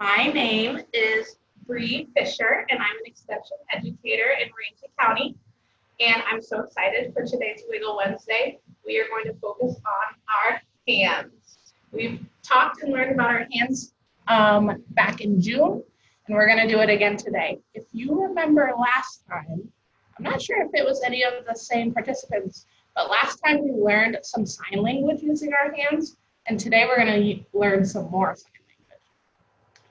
My name is Bree Fisher, and I'm an extension educator in Ramsey County. And I'm so excited for today's Wiggle Wednesday. We are going to focus on our hands. We've talked and learned about our hands um, back in June, and we're going to do it again today. If you remember last time, I'm not sure if it was any of the same participants, but last time we learned some sign language using our hands, and today we're going to learn some more sign.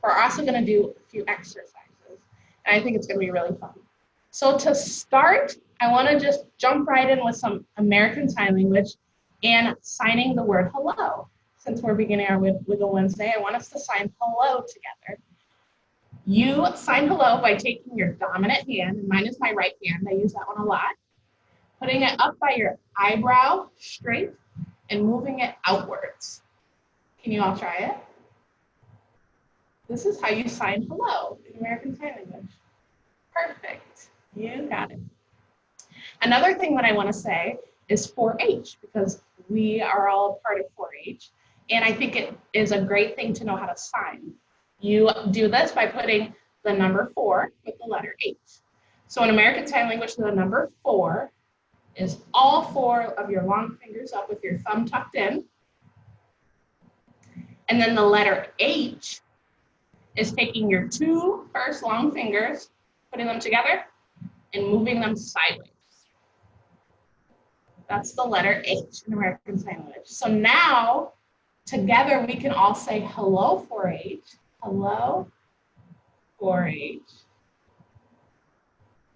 We're also going to do a few exercises, and I think it's going to be really fun. So to start, I want to just jump right in with some American Sign Language and signing the word hello. Since we're beginning our Wiggle Wednesday, I want us to sign hello together. You sign hello by taking your dominant hand, and mine is my right hand, I use that one a lot, putting it up by your eyebrow straight and moving it outwards. Can you all try it? This is how you sign hello in American Sign Language. Perfect, you got it. Another thing that I wanna say is 4-H because we are all part of 4-H. And I think it is a great thing to know how to sign. You do this by putting the number four with the letter H. So in American Sign Language, the number four is all four of your long fingers up with your thumb tucked in. And then the letter H is taking your two first long fingers, putting them together and moving them sideways. That's the letter H in American Sign Language. So now together we can all say hello 4-H, hello 4-H.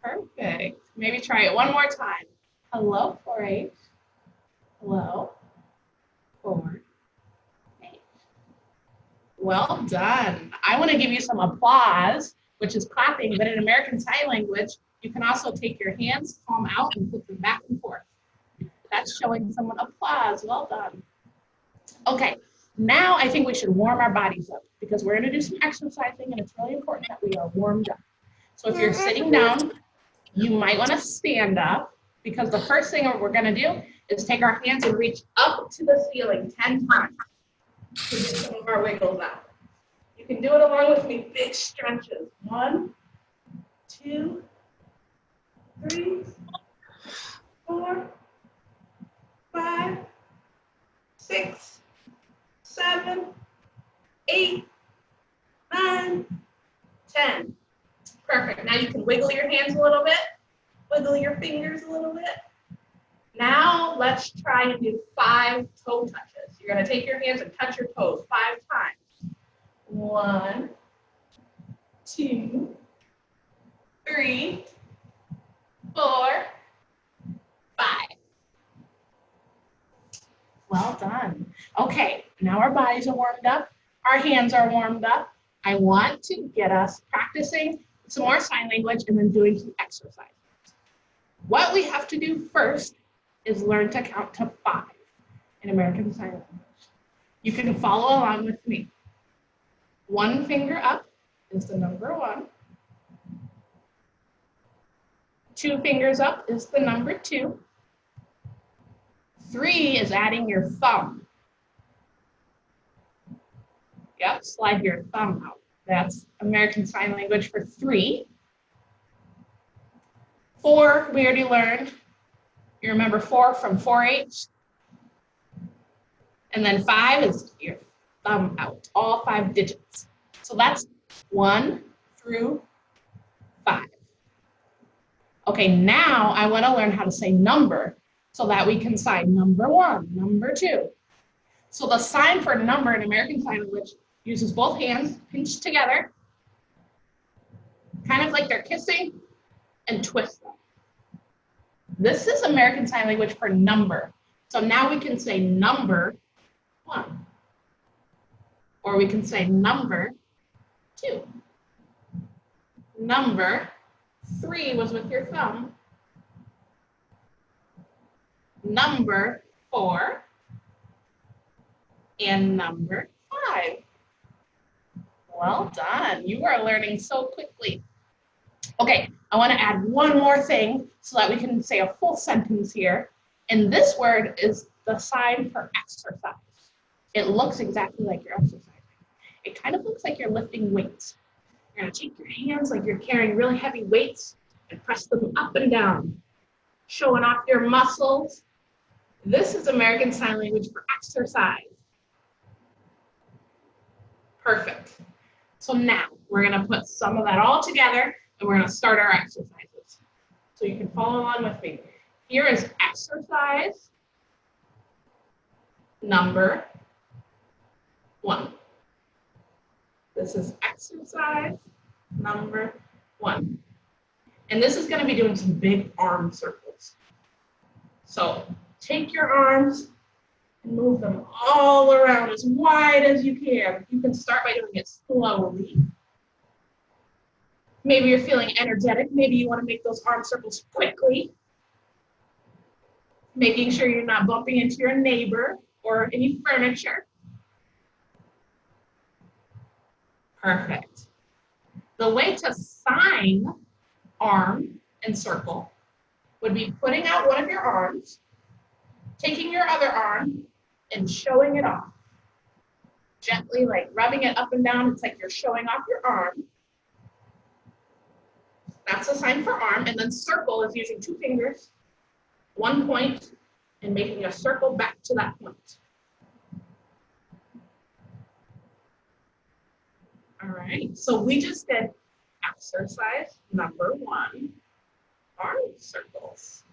Perfect. Maybe try it one more time. Hello 4-H, hello 4-H. Well done. I want to give you some applause, which is clapping, but in American Sign Language, you can also take your hands, palm out, and put them back and forth. That's showing someone applause. Well done. Okay, now I think we should warm our bodies up because we're gonna do some exercising and it's really important that we are warmed up. So if you're sitting down, you might wanna stand up because the first thing we're gonna do is take our hands and reach up to the ceiling 10 times to do some of our wiggles out. You can do it along with me, big stretches. One, two, three, four, five, six, seven, eight, nine, ten. Perfect. Now you can wiggle your hands a little bit, wiggle your fingers a little bit. Now let's try and do five toe touches. You're to take your hands and touch your toes five times. One, two, three, four, five. Well done. Okay, now our bodies are warmed up. Our hands are warmed up. I want to get us practicing some more sign language and then doing some exercises. What we have to do first is learn to count to five in American Sign Language. You can follow along with me. One finger up is the number one. Two fingers up is the number two. Three is adding your thumb. Yep, slide your thumb out. That's American Sign Language for three. Four, we already learned. You remember four from 4-H? And then five is your thumb out, all five digits. So that's one through five. Okay, now I wanna learn how to say number so that we can sign number one, number two. So the sign for number in American Sign Language uses both hands pinched together, kind of like they're kissing, and twist them. This is American Sign Language for number. So now we can say number one, or we can say number two. Number three was with your thumb, number four, and number five. Well done. You are learning so quickly. Okay, I want to add one more thing so that we can say a full sentence here. And this word is the sign for exercise. It looks exactly like you're exercising. it kind of looks like you're lifting weights. You're gonna take your hands like you're carrying really heavy weights and press them up and down, showing off your muscles. This is American Sign Language for exercise. Perfect. So now we're gonna put some of that all together and we're gonna start our exercises. So you can follow along with me. Here is exercise number one. This is exercise number one. And this is gonna be doing some big arm circles. So take your arms and move them all around as wide as you can. You can start by doing it slowly. Maybe you're feeling energetic. Maybe you wanna make those arm circles quickly. Making sure you're not bumping into your neighbor or any furniture. Perfect. The way to sign arm and circle would be putting out one of your arms, taking your other arm and showing it off. Gently like rubbing it up and down. It's like you're showing off your arm. That's a sign for arm. And then circle is using two fingers, one point, and making a circle back to that point. All right, so we just did exercise number one, arm circles.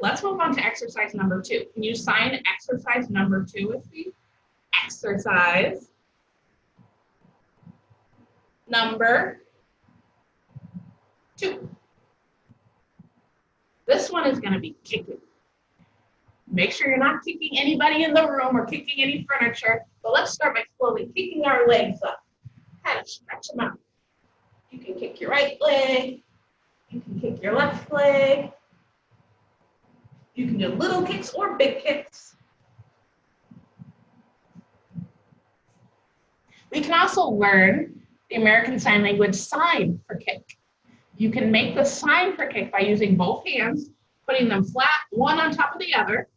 Let's move on to exercise number two. Can you sign exercise number two with me? Exercise number two. This one is gonna be kicking. Make sure you're not kicking anybody in the room or kicking any furniture, but let's start by slowly kicking our legs up. Kind of stretch them out. You can kick your right leg, you can kick your left leg. You can do little kicks or big kicks. We can also learn the American Sign Language sign for kick. You can make the sign for kick by using both hands, putting them flat, one on top of the other.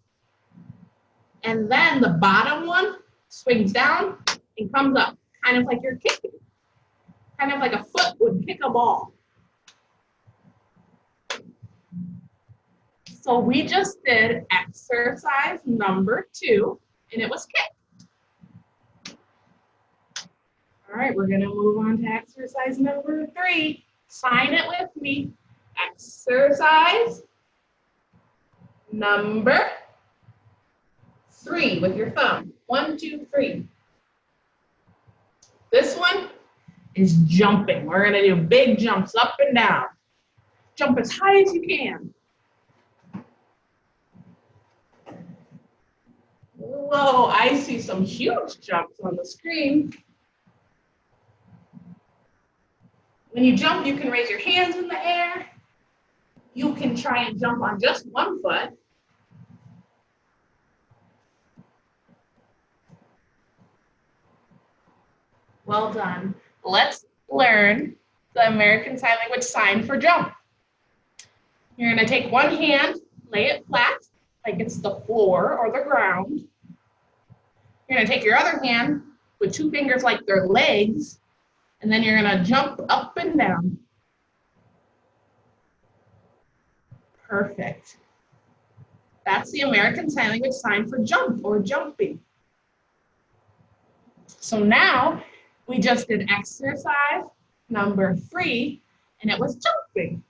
And then the bottom one swings down and comes up, kind of like you're kicking. Kind of like a foot would kick a ball. So we just did exercise number two, and it was kick. All right, we're gonna move on to exercise number three. Sign it with me. Exercise number three with your thumb. One, two, three. This one is jumping. We're gonna do big jumps up and down. Jump as high as you can. Whoa, I see some huge jumps on the screen. When you jump, you can raise your hands in the air. You can try and jump on just one foot. Well done. Let's learn the American Sign Language sign for jump. You're gonna take one hand, lay it flat, like it's the floor or the ground. You're gonna take your other hand with two fingers like their legs, and then you're gonna jump up and down. Perfect. That's the American Sign Language sign for jump or jumping. So now we just did exercise number three, and it was jumping.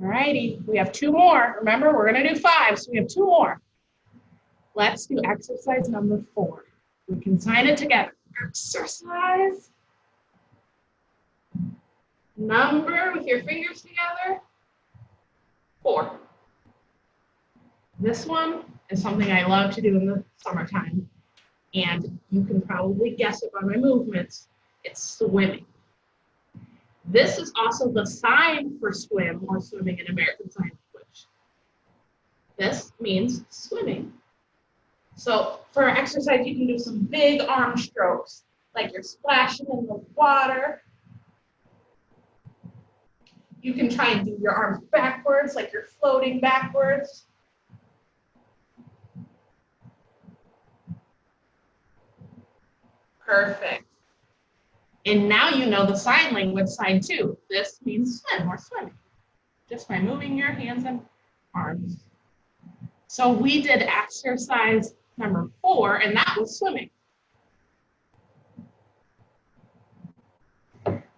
All righty, we have two more. Remember, we're gonna do five, so we have two more. Let's do exercise number four. We can sign it together. Exercise. Number with your fingers together. Four. This one is something I love to do in the summertime. And you can probably guess it by my movements. It's swimming. This is also the sign for swim or swimming in American Sign Language. This means swimming. So for exercise, you can do some big arm strokes, like you're splashing in the water. You can try and do your arms backwards, like you're floating backwards. Perfect. And now you know the sign language sign too. This means swim or swimming, just by moving your hands and arms. So we did exercise number four, and that was swimming.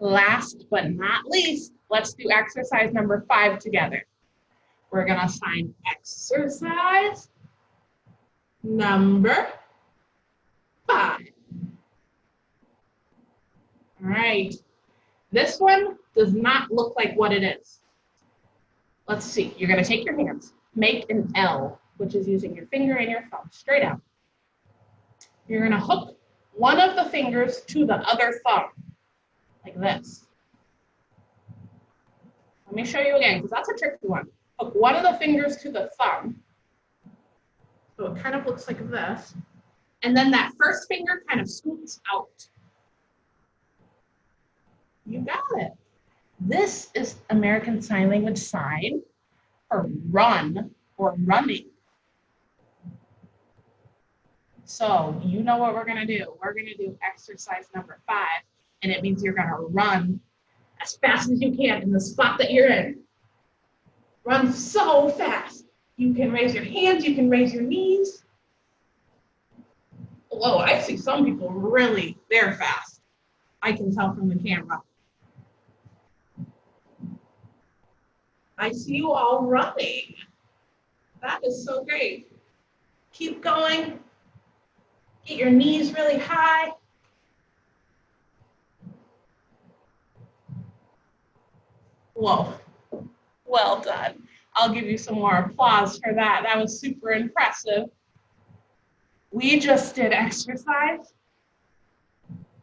Last but not least, let's do exercise number five together. We're gonna assign exercise number five. All right, this one does not look like what it is. Let's see, you're gonna take your hands, make an L, which is using your finger and your thumb, straight out. You're gonna hook one of the fingers to the other thumb, like this. Let me show you again, because that's a tricky one. Hook one of the fingers to the thumb. So it kind of looks like this. And then that first finger kind of scoops out. You got it. This is American Sign Language sign for run or running. So you know what we're gonna do. We're gonna do exercise number five, and it means you're gonna run as fast as you can in the spot that you're in. Run so fast. You can raise your hands, you can raise your knees. Whoa, I see some people really, they're fast. I can tell from the camera. I see you all running. That is so great. Keep going. Get your knees really high. Whoa, well done. I'll give you some more applause for that. That was super impressive. We just did exercise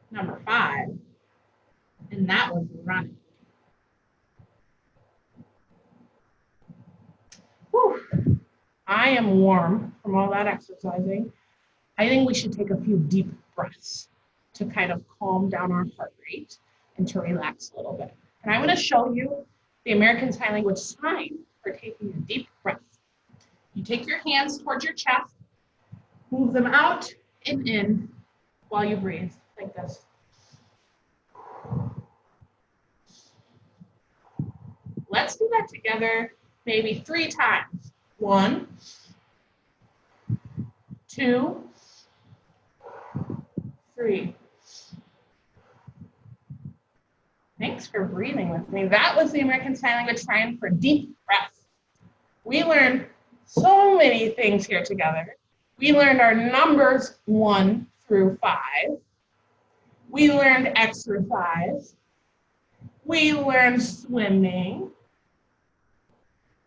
number five, and that was running. Whew. I am warm from all that exercising. I think we should take a few deep breaths to kind of calm down our heart rate and to relax a little bit. And I'm going to show you the American Sign Language sign for taking a deep breath. You take your hands towards your chest, move them out and in while you breathe, like this. Let's do that together maybe three times. One, two, three. Thanks for breathing with me. That was the American Sign Language sign for deep breath. We learned so many things here together. We learned our numbers one through five. We learned exercise. We learned swimming.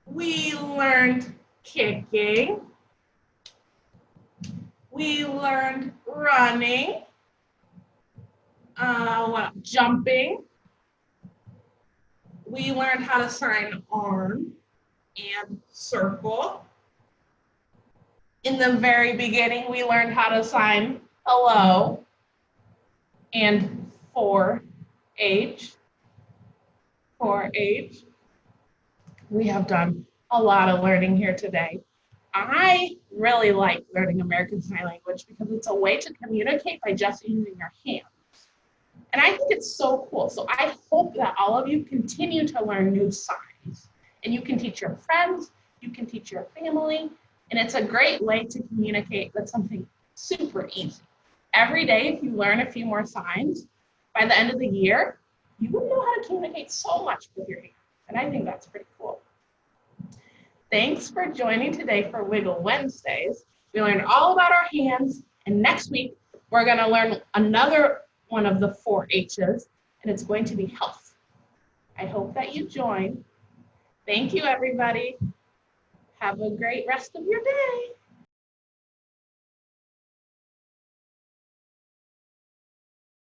We learned kicking. We learned running. Uh, jumping. We learned how to sign arm and circle. In the very beginning, we learned how to sign hello and 4H. 4H. We have done a lot of learning here today. I really like learning American Sign Language because it's a way to communicate by just using your hands. And I think it's so cool. So I hope that all of you continue to learn new signs and you can teach your friends, you can teach your family, and it's a great way to communicate with something super easy. Every day, if you learn a few more signs, by the end of the year, you will know how to communicate so much with your hands. And I think that's pretty cool. Thanks for joining today for Wiggle Wednesdays. We learned all about our hands, and next week, we're gonna learn another one of the four H's, and it's going to be health. I hope that you join. Thank you, everybody. Have a great rest of your day.